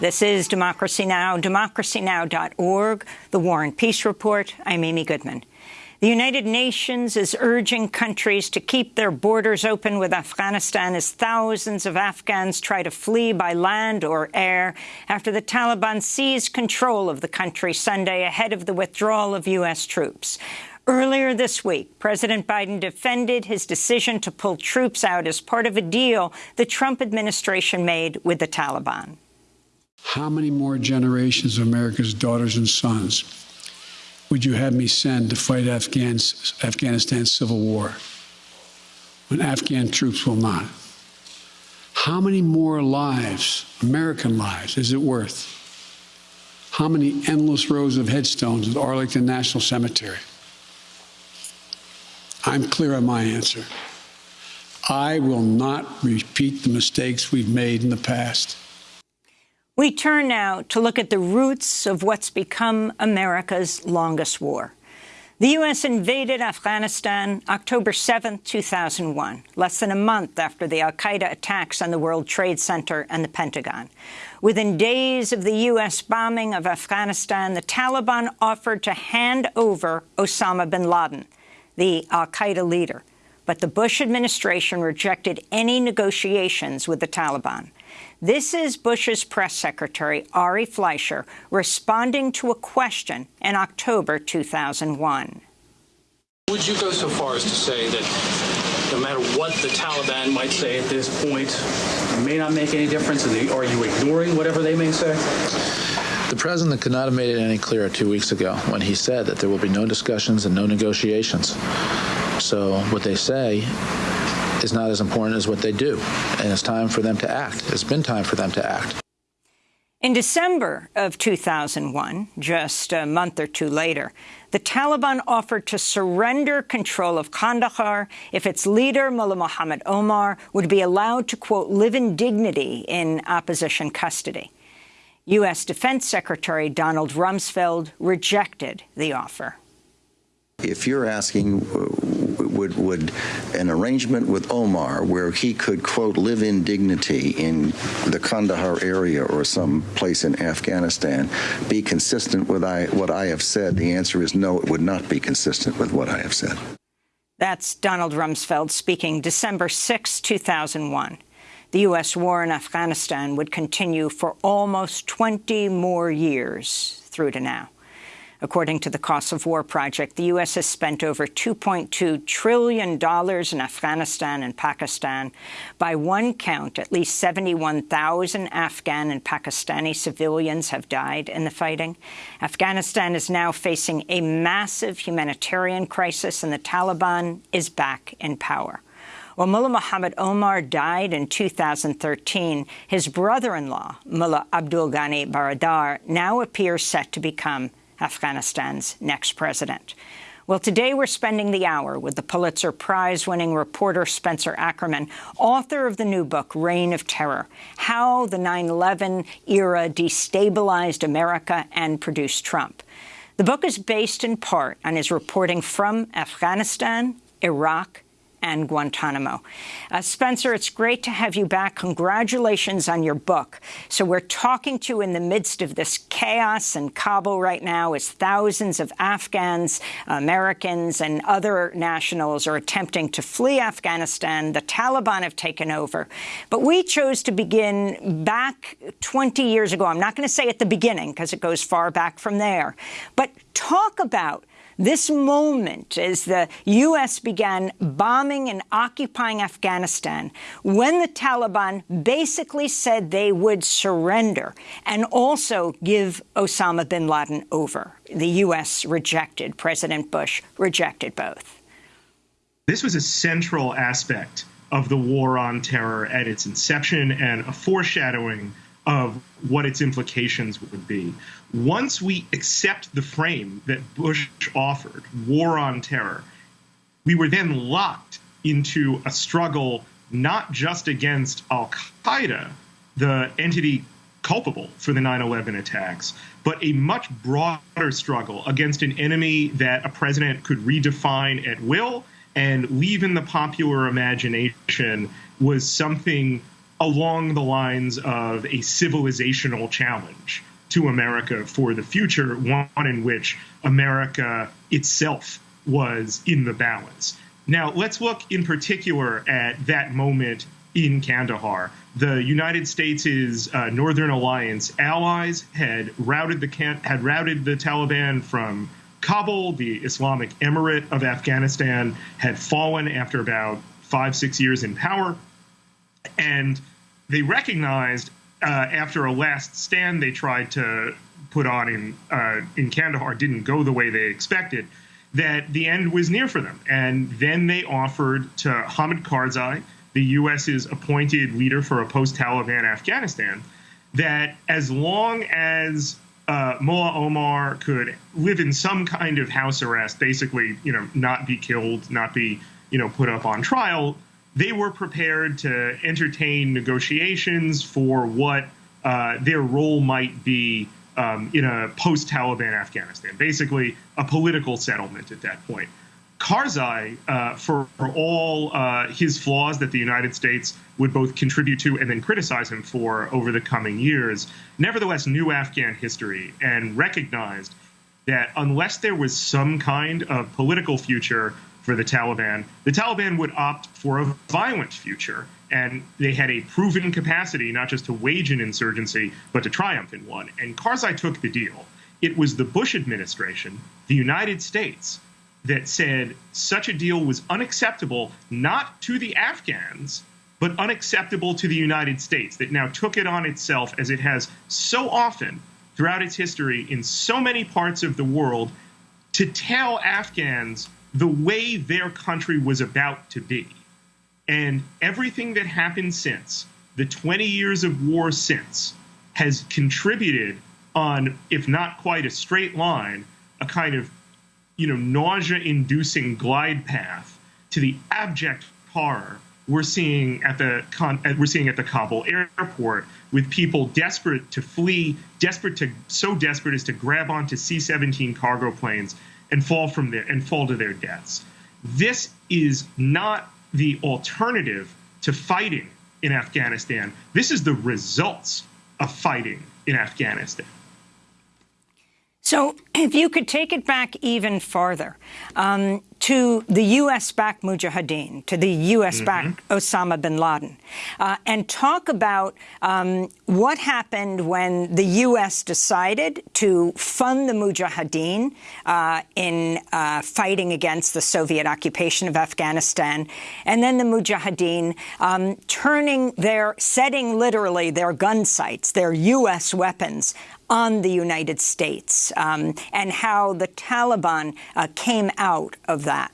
This is Democracy Now!, democracynow.org, The War and Peace Report. I'm Amy Goodman. The United Nations is urging countries to keep their borders open with Afghanistan as thousands of Afghans try to flee by land or air after the Taliban seized control of the country Sunday ahead of the withdrawal of U.S. troops. Earlier this week, President Biden defended his decision to pull troops out as part of a deal the Trump administration made with the Taliban. How many more generations of America's daughters and sons would you have me send to fight Afghans, Afghanistan's civil war when Afghan troops will not? How many more lives, American lives, is it worth? How many endless rows of headstones at Arlington National Cemetery? I'm clear on my answer. I will not repeat the mistakes we've made in the past. We turn now to look at the roots of what's become America's longest war. The U.S. invaded Afghanistan October 7, 2001, less than a month after the al-Qaeda attacks on the World Trade Center and the Pentagon. Within days of the U.S. bombing of Afghanistan, the Taliban offered to hand over Osama bin Laden, the al-Qaeda leader. But the Bush administration rejected any negotiations with the Taliban. This is Bush's press secretary, Ari Fleischer, responding to a question in October 2001. Would you go so far as to say that no matter what the Taliban might say at this point, it may not make any difference? And are you ignoring whatever they may say? The president could not have made it any clearer two weeks ago when he said that there will be no discussions and no negotiations. So what they say is not as important as what they do. And it's time for them to act. It's been time for them to act. In December of 2001, just a month or two later, the Taliban offered to surrender control of Kandahar if its leader, Mullah Mohammed Omar, would be allowed to, quote, live in dignity in opposition custody. U.S. Defense Secretary Donald Rumsfeld rejected the offer. If you're asking uh, would, would an arrangement with Omar where he could, quote, live in dignity in the Kandahar area or some place in Afghanistan be consistent with I, what I have said? The answer is no, it would not be consistent with what I have said. That's Donald Rumsfeld speaking December 6, 2001. The U.S. war in Afghanistan would continue for almost 20 more years through to now. According to the Cost of War Project, the U.S. has spent over $2.2 trillion in Afghanistan and Pakistan. By one count, at least 71,000 Afghan and Pakistani civilians have died in the fighting. Afghanistan is now facing a massive humanitarian crisis, and the Taliban is back in power. While Mullah Muhammad Omar died in 2013, his brother-in-law, Mullah Abdul Ghani Baradar, now appears set to become Afghanistan's next president. Well, today we're spending the hour with the Pulitzer Prize-winning reporter Spencer Ackerman, author of the new book, Reign of Terror, How the 9-11 Era Destabilized America and Produced Trump. The book is based in part on his reporting from Afghanistan, Iraq, and Guantanamo. Uh, Spencer, it's great to have you back. Congratulations on your book. So we're talking to you in the midst of this chaos in Kabul right now as thousands of Afghans, Americans, and other nationals are attempting to flee Afghanistan. The Taliban have taken over. But we chose to begin back 20 years ago. I'm not going to say at the beginning because it goes far back from there. But talk about this moment, as the U.S. began bombing and occupying Afghanistan, when the Taliban basically said they would surrender and also give Osama bin Laden over. The U.S. rejected, President Bush rejected both. This was a central aspect of the war on terror at its inception and a foreshadowing of what its implications would be. Once we accept the frame that Bush offered, war on terror, we were then locked into a struggle not just against Al Qaeda, the entity culpable for the 9 11 attacks, but a much broader struggle against an enemy that a president could redefine at will and leave in the popular imagination was something along the lines of a civilizational challenge to America for the future, one in which America itself was in the balance. Now, let's look in particular at that moment in Kandahar. The United States' uh, Northern Alliance allies had routed the had routed the Taliban from Kabul. The Islamic Emirate of Afghanistan had fallen after about five six years in power, and they recognized uh, after a last stand they tried to put on in uh, in Kandahar didn't go the way they expected, that the end was near for them. And then they offered to Hamid Karzai, the U.S.'s appointed leader for a post-Taliban Afghanistan, that as long as uh, Mullah Omar could live in some kind of house arrest, basically, you know, not be killed, not be, you know, put up on trial, they were prepared to entertain negotiations for what uh, their role might be um, in a post Taliban Afghanistan, basically a political settlement at that point. Karzai, uh, for, for, all uh, his flaws that the United States would both contribute to and then criticize him for over the coming years, nevertheless knew Afghan history and recognized that unless there was some kind of political future for the Taliban. The Taliban would opt for a violent future, and they had a proven capacity not just to wage an insurgency, but to triumph in one. And Karzai took the deal. It was the Bush administration, the United States, that said such a deal was unacceptable not to the Afghans, but unacceptable to the United States, that now took it on itself, as it has so often throughout its history in so many parts of the world, to tell Afghans the way their country was about to be. And everything that happened since, the 20 years of war since, has contributed on, if not quite a straight line, a kind of, you know, nausea-inducing glide path to the abject horror we're seeing at the we're seeing at the Kabul airport with people desperate to flee, desperate to so desperate as to grab onto C-17 cargo planes and fall from there and fall to their deaths. This is not the alternative to fighting in Afghanistan. This is the results of fighting in Afghanistan. So if you could take it back even farther um, to the U.S.-backed Mujahideen, to the U.S.-backed mm -hmm. Osama bin Laden, uh, and talk about um, what happened when the U.S. decided to fund the Mujahideen uh, in uh, fighting against the Soviet occupation of Afghanistan, and then the Mujahideen um, turning their, setting literally their gun sights, their U.S. weapons on the United States um, and how the Taliban uh, came out of that.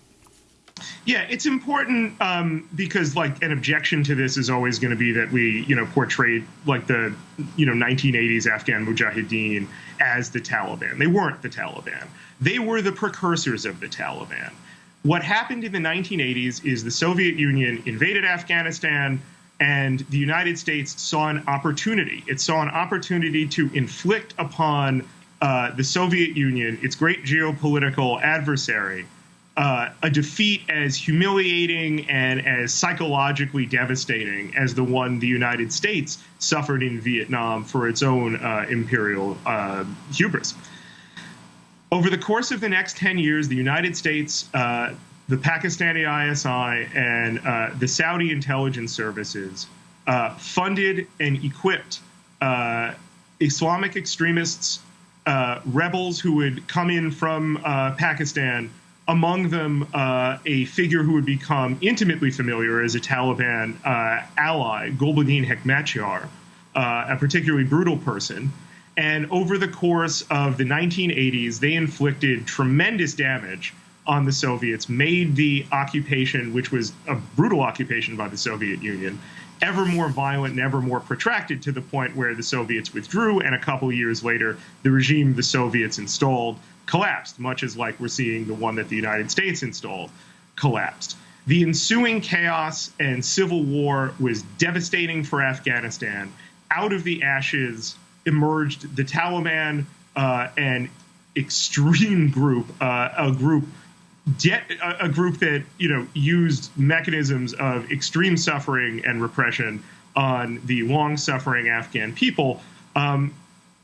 Yeah, it's important um, because, like, an objection to this is always going to be that we, you know, portrayed like the, you know, 1980s Afghan Mujahideen as the Taliban. They weren't the Taliban. They were the precursors of the Taliban. What happened in the 1980s is the Soviet Union invaded Afghanistan, and the United States saw an opportunity. It saw an opportunity to inflict upon uh, the Soviet Union, its great geopolitical adversary, uh, a defeat as humiliating and as psychologically devastating as the one the United States suffered in Vietnam for its own uh, imperial uh, hubris. Over the course of the next 10 years, the United States uh, the Pakistani ISI and uh, the Saudi intelligence services uh, funded and equipped Islamic extremists, rebels who would come in from Pakistan. Among them, uh, a figure who would become intimately familiar as a Taliban ally, Gulbuddin Hekmatyar, a particularly brutal person. And over the course of the 1980s, they inflicted tremendous damage on the Soviets, made the occupation, which was a brutal occupation by the Soviet Union, ever more violent and ever more protracted to the point where the Soviets withdrew, and a couple years later, the regime the Soviets installed collapsed, much as like we're seeing the one that the United States installed collapsed. The ensuing chaos and civil war was devastating for Afghanistan. Out of the ashes emerged the Taliban, uh, an extreme group, uh, a group a, group that you know used mechanisms of extreme suffering and repression on the long suffering Afghan people. Um,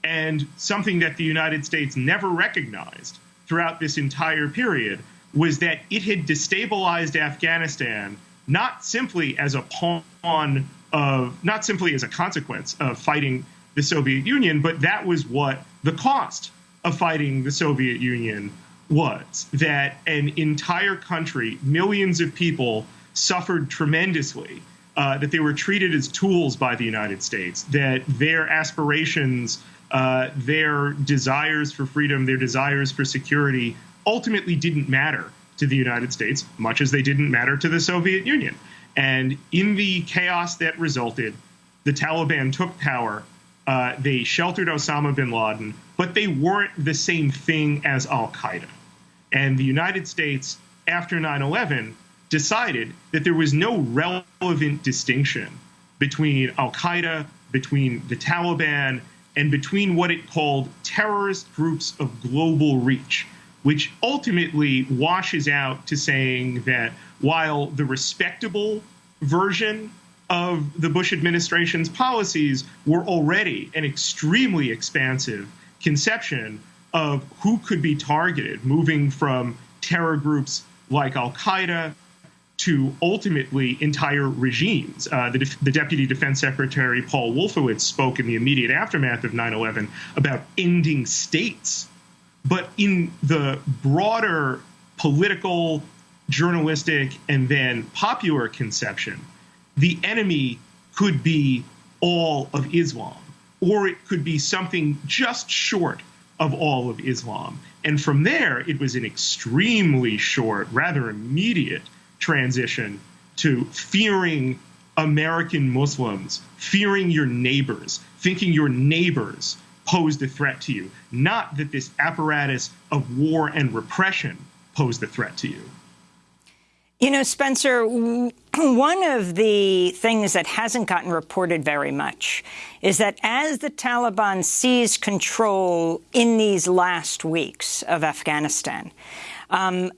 and something that the United States never recognized throughout this entire period was that it had destabilized Afghanistan not simply as a pawn of, not simply as a consequence of fighting the Soviet Union, but that was what the cost of fighting the Soviet Union was. That an entire country, millions of people, suffered tremendously. Uh, that they were treated as tools by the United States. That their aspirations, uh, their desires for freedom, their desires for security, ultimately didn't matter to the United States, much as they didn't matter to the Soviet Union. And in the chaos that resulted, the Taliban took power. Uh, they sheltered Osama bin Laden, but they weren't the same thing as Al Qaeda. And the United States, after 9 11, decided that there was no relevant distinction between Al Qaeda, between the Taliban, and between what it called terrorist groups of global reach, which ultimately washes out to saying that while the respectable version of the Bush administration's policies were already an extremely expansive conception of who could be targeted, moving from terror groups like Al Qaeda to ultimately entire regimes. Uh, the, the, Deputy Defense Secretary Paul Wolfowitz spoke in the immediate aftermath of 9 11 about ending states. But in the broader political, journalistic, and then popular conception, the enemy could be all of Islam, or it could be something just short of all of Islam. And from there, it was an extremely short, rather immediate transition to fearing American Muslims, fearing your neighbors, thinking your neighbors posed a threat to you, not that this apparatus of war and repression posed a threat to you. You know, Spencer, one of the things that hasn't gotten reported very much is that as the Taliban seized control in these last weeks of Afghanistan, um,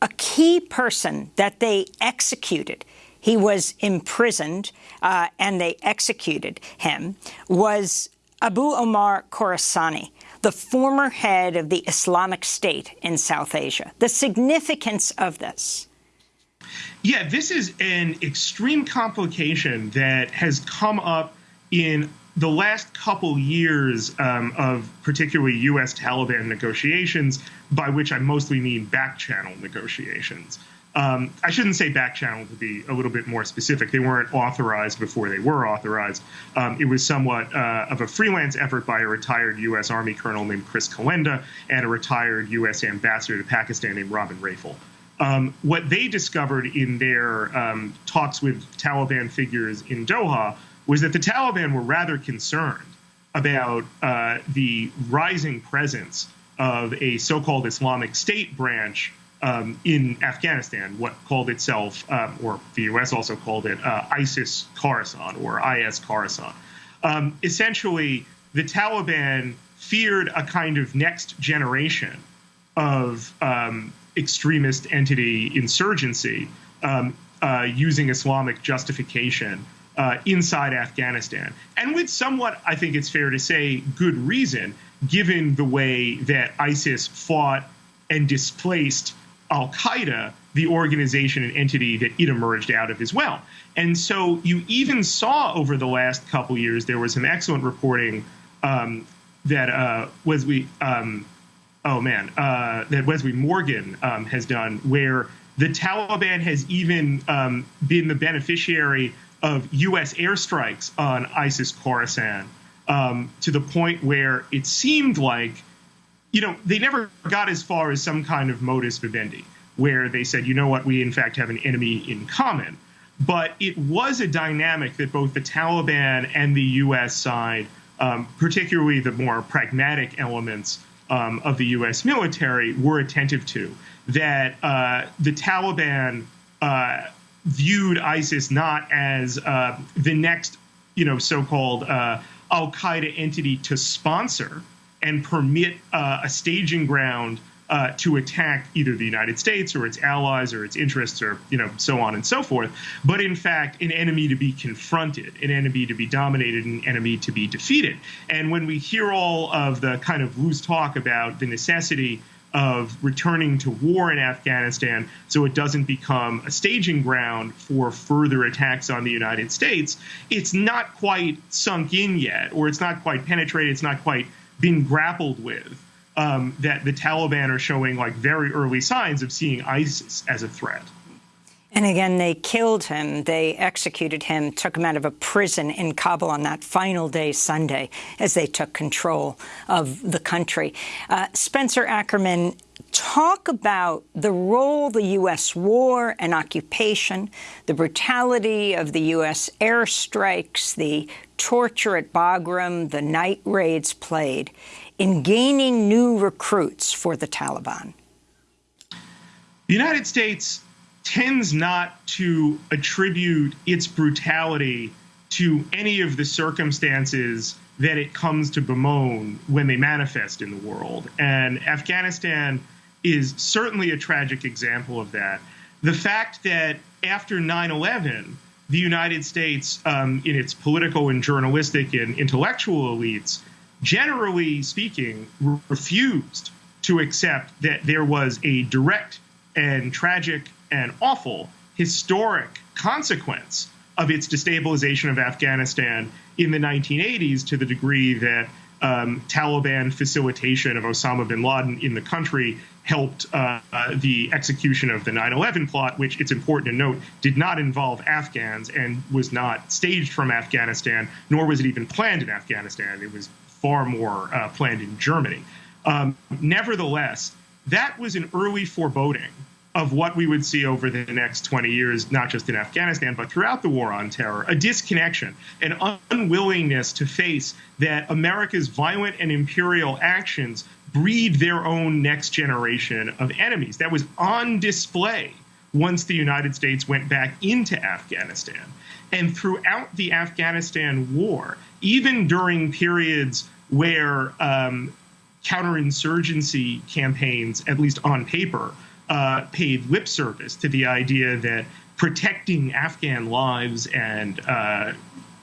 a key person that they executed, he was imprisoned uh, and they executed him, was Abu Omar Khorasani, the former head of the Islamic State in South Asia. The significance of this. Yeah, this is an extreme complication that has come up in the last couple years um, of particularly U.S. Taliban negotiations, by which I mostly mean back channel negotiations. Um, I shouldn't say back channel to be a little bit more specific. They weren't authorized before they were authorized. Um, it was somewhat uh, of a freelance effort by a retired U.S. Army colonel named Chris Kolenda and a retired U.S. ambassador to Pakistan named Robin Rafel. Um, what they discovered in their um, talks with Taliban figures in Doha was that the Taliban were rather concerned about uh, the rising presence of a so-called Islamic State branch um, in Afghanistan, what called itself, um, or the U.S. also called it, uh, ISIS Khorasan or IS Khorasan. Um, essentially, the Taliban feared a kind of next generation of um, extremist entity insurgency um, uh, using Islamic justification uh, inside Afghanistan. And with somewhat, I think it's fair to say, good reason, given the way that ISIS fought and displaced Al Qaeda, the organization and entity that it emerged out of as well. And so you even saw over the last couple years, there was some excellent reporting um, that uh, we. um, oh man, uh, that Wesley Morgan um, has done, where the Taliban has even um, been the beneficiary of U.S. airstrikes on ISIS Khorasan um, to the point where it seemed like, you know, they never got as far as some kind of modus vivendi, where they said, you know what, we in fact have an enemy in common. But it was a dynamic that both the Taliban and the U.S. side, um, particularly the more pragmatic elements um, of the U.S. military, were attentive to. That uh, the Taliban uh, viewed ISIS not as uh, the next, you know, so-called uh, Al Qaeda entity to sponsor and permit uh, a staging ground uh, to attack either the United States or its allies or its interests or you know so on and so forth, but in fact an enemy to be confronted, an enemy to be dominated, an enemy to be defeated. And when we hear all of the kind of loose talk about the necessity of returning to war in Afghanistan so it doesn't become a staging ground for further attacks on the United States, it's not quite sunk in yet, or it's not quite penetrated, it's not quite been grappled with. Um, that the Taliban are showing like very early signs of seeing ISIS as a threat. And again, they killed him. They executed him, took him out of a prison in Kabul on that final day, Sunday, as they took control of the country. Uh, Spencer Ackerman, talk about the role the U.S. war and occupation, the brutality of the U.S. airstrikes, the torture at Bagram, the night raids played in gaining new recruits for the Taliban. The United States tends not to attribute its brutality to any of the circumstances that it comes to bemoan when they manifest in the world. And Afghanistan is certainly a tragic example of that. The fact that after 9 11, the United States, um, in its political and journalistic and intellectual elites, generally speaking, refused to accept that there was a direct and tragic and awful historic consequence of its destabilization of Afghanistan in the 1980s to the degree that um, Taliban facilitation of Osama bin Laden in the country helped uh, uh, the execution of the 9 11 plot, which it's important to note did not involve Afghans and was not staged from Afghanistan, nor was it even planned in Afghanistan. It was far more uh, planned in Germany. Um, nevertheless, that was an early foreboding of what we would see over the next 20 years, not just in Afghanistan, but throughout the war on terror a disconnection, an unwillingness to face that America's violent and imperial actions breed their own next generation of enemies. That was on display once the United States went back into Afghanistan. And throughout the Afghanistan war, even during periods where um, counterinsurgency campaigns, at least on paper, uh, paid lip service to the idea that protecting Afghan lives and uh,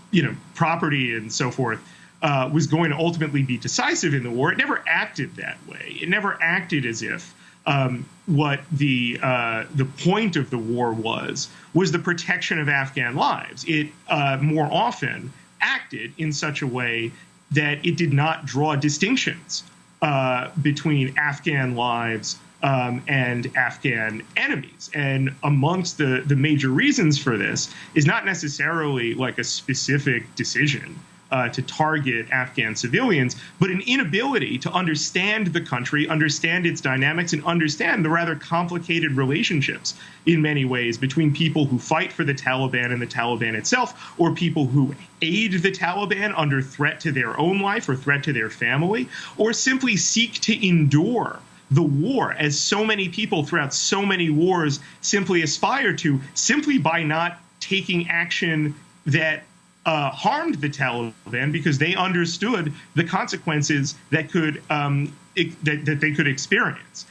you know property and so forth uh, was going to ultimately be decisive in the war. It never acted that way. It never acted as if um, what the uh, the point of the war was was the protection of Afghan lives. It uh, more often acted in such a way that it did not draw distinctions uh, between Afghan lives um, and Afghan enemies. And amongst the, the major reasons for this is not necessarily like a specific decision uh, to target Afghan civilians, but an inability to understand the country, understand its dynamics, and understand the rather complicated relationships in many ways between people who fight for the Taliban and the Taliban itself, or people who aid the Taliban under threat to their own life or threat to their family, or simply seek to endure the war, as so many people throughout so many wars simply aspire to, simply by not taking action that uh, harmed the Taliban because they understood the consequences that could um, that, that, they could experience.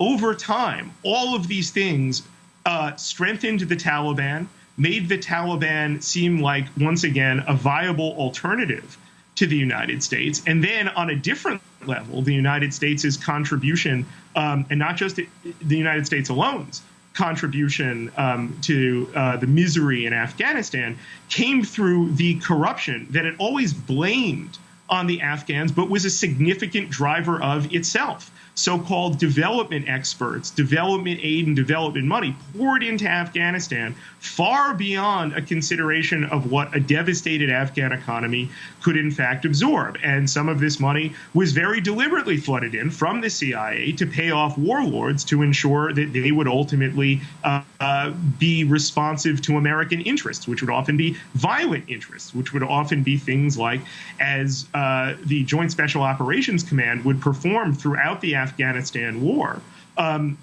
Over time, all of these things uh, strengthened the Taliban, made the Taliban seem like once again a viable alternative to the United States, and then on a different level, the United States' contribution, um, and not just the United States alone's contribution um, to uh, the misery in Afghanistan, came through the corruption that it always blamed on the Afghans, but was a significant driver of itself so-called development experts, development aid and development money poured into Afghanistan far beyond a consideration of what a devastated Afghan economy could in fact absorb. And some of this money was very deliberately flooded in from the CIA to pay off warlords to ensure that they would ultimately uh, be responsive to American interests, which would often be violent interests, which would often be things like as uh, the Joint Special Operations Command would perform throughout the Afghanistan war. Um,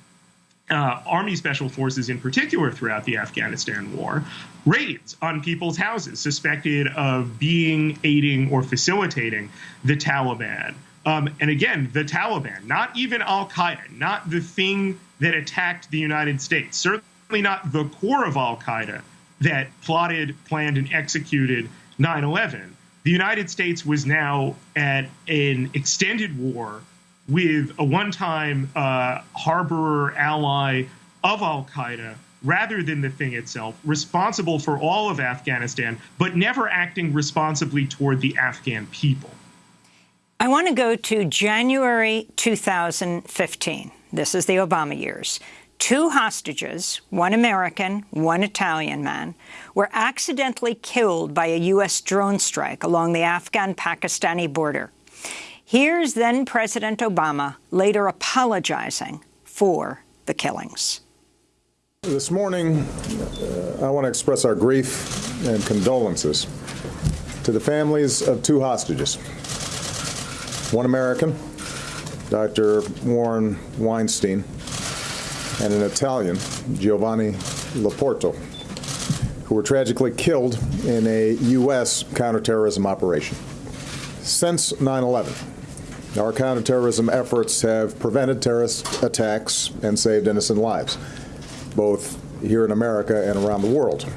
uh, Army Special Forces, in particular, throughout the Afghanistan war, raids on people's houses suspected of being, aiding, or facilitating the Taliban. Um, and again, the Taliban, not even Al Qaeda, not the thing that attacked the United States, certainly not the core of Al Qaeda that plotted, planned, and executed 9 11. The United States was now at an extended war with a one time uh, harborer ally of Al Qaeda rather than the thing itself, responsible for all of Afghanistan, but never acting responsibly toward the Afghan people. I want to go to January 2015. This is the Obama years. Two hostages, one American, one Italian man, were accidentally killed by a U.S. drone strike along the Afghan-Pakistani border. Here's then President Obama later apologizing for the killings. This morning, uh, I want to express our grief and condolences to the families of two hostages. One American, Dr. Warren Weinstein, and an Italian, Giovanni Lo Porto, who were tragically killed in a U.S. counterterrorism operation. Since 9 11, our counterterrorism efforts have prevented terrorist attacks and saved innocent lives both here in America and around the world.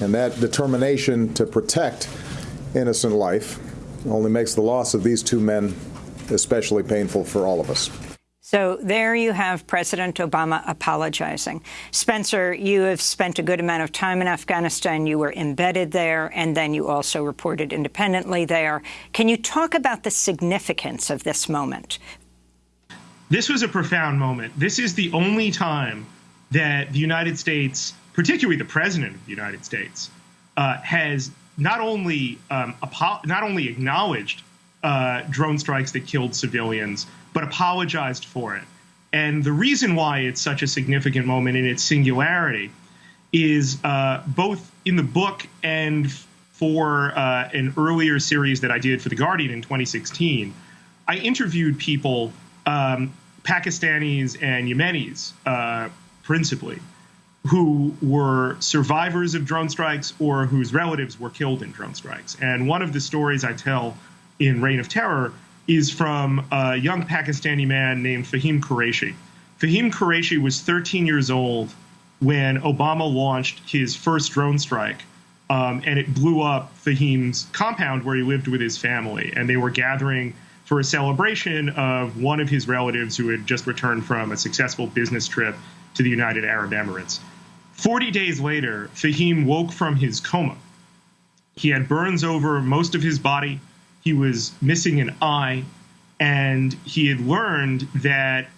And that determination to protect innocent life only makes the loss of these two men especially painful for all of us. So there you have President Obama apologizing. Spencer, you have spent a good amount of time in Afghanistan. You were embedded there, and then you also reported independently there. Can you talk about the significance of this moment? This was a profound moment. This is the only time that the United States, particularly the President of the United States, uh, has not only um, not only acknowledged uh, drone strikes that killed civilians, but apologized for it. And the reason why it's such a significant moment in its singularity is uh, both in the book and for uh, an earlier series that I did for The Guardian in 2016. I interviewed people, um, Pakistanis and Yemenis, uh, principally, who were survivors of drone strikes or whose relatives were killed in drone strikes. And one of the stories I tell in Reign of Terror is from a young Pakistani man named Fahim Qureshi. Fahim Qureshi was 13 years old when Obama launched his first drone strike, um, and it blew up Fahim's compound where he lived with his family. And they were gathering for a celebration of one of his relatives who had just returned from a successful business trip to the United Arab Emirates. 40 days later, Fahim woke from his coma. He had burns over most of his body. He was missing an eye. And he had learned that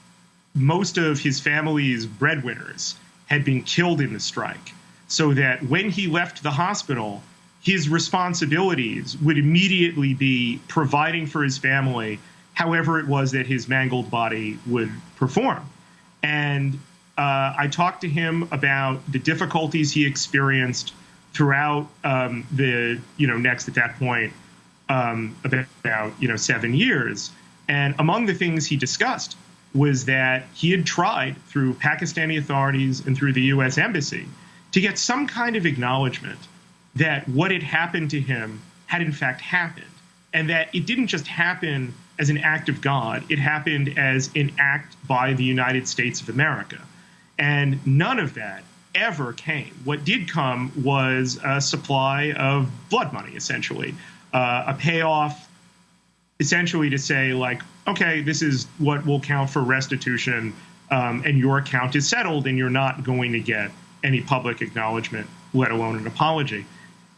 most of his family's breadwinners had been killed in the strike. So that when he left the hospital, his responsibilities would immediately be providing for his family however it was that his mangled body would perform. And uh, I talked to him about the difficulties he experienced throughout um, the you know next at that point um, about you know seven years, and among the things he discussed was that he had tried through Pakistani authorities and through the U.S. embassy to get some kind of acknowledgement that what had happened to him had in fact happened, and that it didn't just happen as an act of God; it happened as an act by the United States of America. And none of that ever came. What did come was a supply of blood money, essentially, uh, a payoff, essentially to say, like, okay, this is what will count for restitution, um, and your account is settled, and you're not going to get any public acknowledgement, let alone an apology.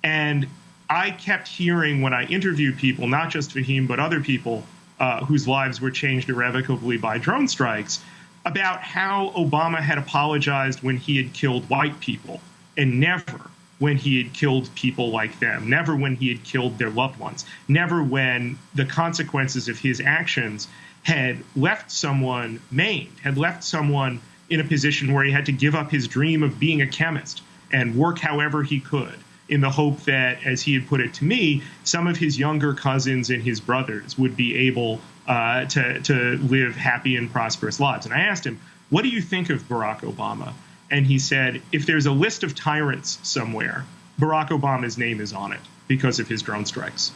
And I kept hearing when I interviewed people, not just Fahim, but other people uh, whose lives were changed irrevocably by drone strikes, about how Obama had apologized when he had killed white people and never when he had killed people like them, never when he had killed their loved ones, never when the consequences of his actions had left someone maimed, had left someone in a position where he had to give up his dream of being a chemist and work however he could in the hope that, as he had put it to me, some of his younger cousins and his brothers would be able uh, to, to live happy and prosperous lives. And I asked him, What do you think of Barack Obama? And he said, If there's a list of tyrants somewhere, Barack Obama's name is on it because of his drone strikes.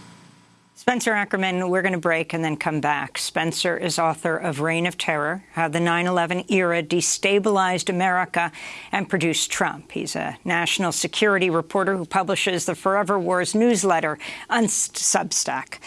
Spencer Ackerman, we're going to break and then come back. Spencer is author of Reign of Terror, How the 9-11 Era Destabilized America and Produced Trump. He's a national security reporter who publishes the Forever Wars newsletter on Substack.